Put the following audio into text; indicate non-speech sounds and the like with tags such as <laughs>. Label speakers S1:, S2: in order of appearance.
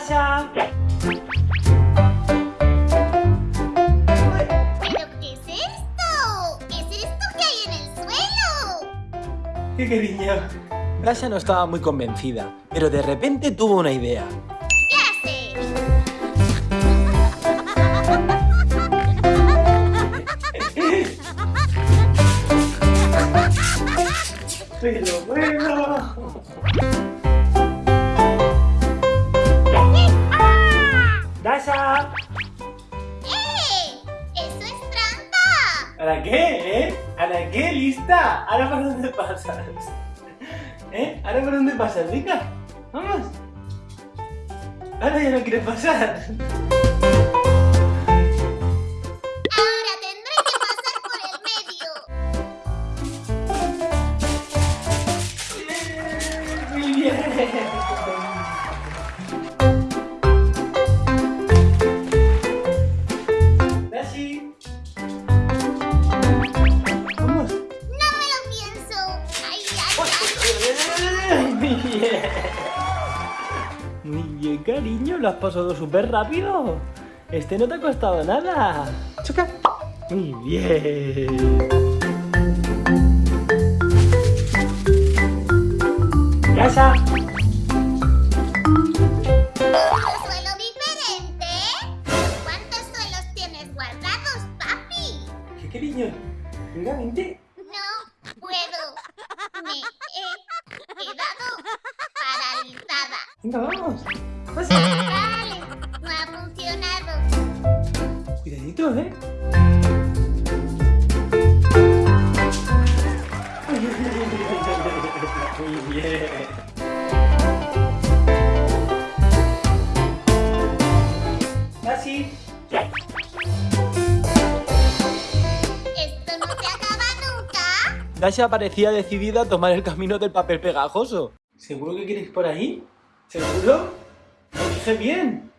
S1: Sasha. ¿Pero
S2: qué es esto? ¿Qué es esto que hay en el suelo?
S1: ¡Qué cariño! Sasha no estaba muy convencida, pero de repente tuvo una idea.
S2: ¿Qué haces?
S1: <laughs> ¡Pero bueno! ¿Para qué, eh? ¿Para qué? ¿Lista? ¿Ahora para dónde pasas? ¿Eh? ¿Ahora para dónde pasas, Rica? ¡Vamos! Ahora ya no quieres pasar.
S2: Ahora tendré que pasar por el medio.
S1: Muy bien. Muy bien. Cariño. Lo has pasado súper rápido. Este no te ha costado nada. Choca. Muy bien. Casa. ¿Un
S2: suelo diferente? ¿Cuántos suelos tienes guardados, papi?
S1: ¿Qué cariño? Venga, vente.
S2: No puedo. Me he quedado.
S1: Venga, vamos. Pasa.
S2: Vale, no ha funcionado.
S1: Cuidadito, ¿eh? Muy bien. Así.
S2: ¿Esto no se acaba nunca?
S1: Dasha parecía decidida a tomar el camino del papel pegajoso. ¿Seguro que quieres por ahí? ¿Seguro? Lo dije bien.